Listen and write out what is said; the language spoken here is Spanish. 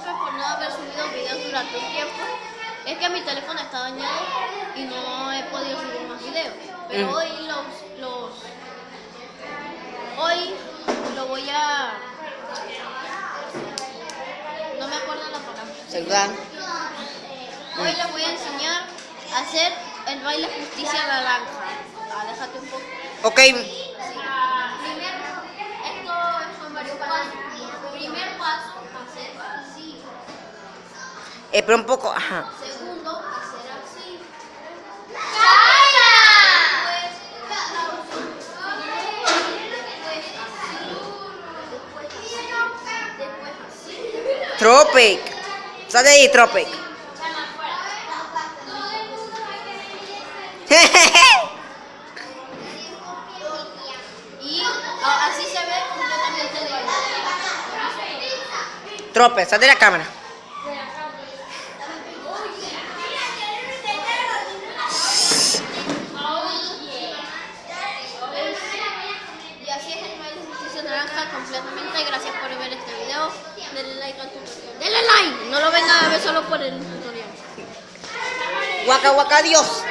disculpen por no haber subido videos durante un tiempo. Es que mi teléfono está dañado y no he podido subir más videos. Pero Mm. hoy los, los... Hoy lo voy a... No me acuerdo la palabra. Saludar. Hoy les voy a enseñar a hacer el baile justicia naranja. Aléjate un poco. Ok, espera un poco. Ajá. Segundo, hacer así. Tropic. Sal de ahí, Tropic. Y así se ve completamente el baile. Tropic, sal de la cámara. Y así es el baile de justicia naranja completamente. Gracias por ver este video. Denle like al tutorial. Denle like. No lo vengan a ver solo por el tutorial. Guaca, guaca, Dios.